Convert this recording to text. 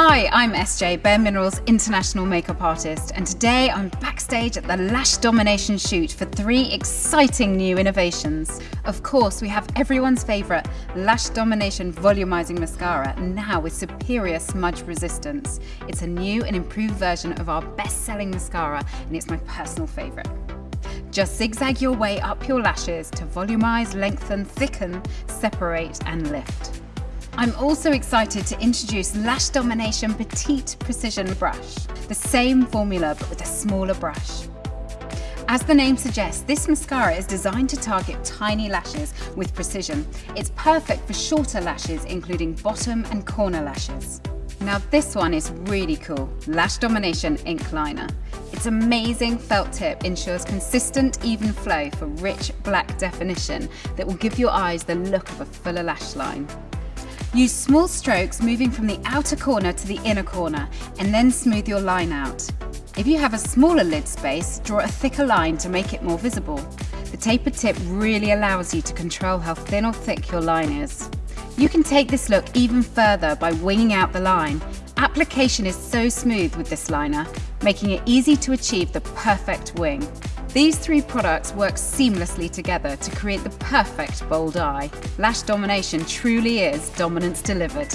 Hi, I'm SJ, Bare Minerals international makeup artist, and today I'm backstage at the Lash Domination shoot for three exciting new innovations. Of course, we have everyone's favourite Lash Domination Volumizing Mascara, now with superior smudge resistance. It's a new and improved version of our best-selling mascara, and it's my personal favourite. Just zigzag your way up your lashes to volumize, lengthen, thicken, separate and lift. I'm also excited to introduce Lash Domination Petite Precision Brush, the same formula but with a smaller brush. As the name suggests, this mascara is designed to target tiny lashes with precision. It's perfect for shorter lashes, including bottom and corner lashes. Now this one is really cool, Lash Domination Ink Liner. Its amazing felt tip ensures consistent, even flow for rich black definition that will give your eyes the look of a fuller lash line. Use small strokes moving from the outer corner to the inner corner and then smooth your line out. If you have a smaller lid space, draw a thicker line to make it more visible. The tapered tip really allows you to control how thin or thick your line is. You can take this look even further by winging out the line. Application is so smooth with this liner, making it easy to achieve the perfect wing. These three products work seamlessly together to create the perfect bold eye. Lash Domination truly is dominance delivered.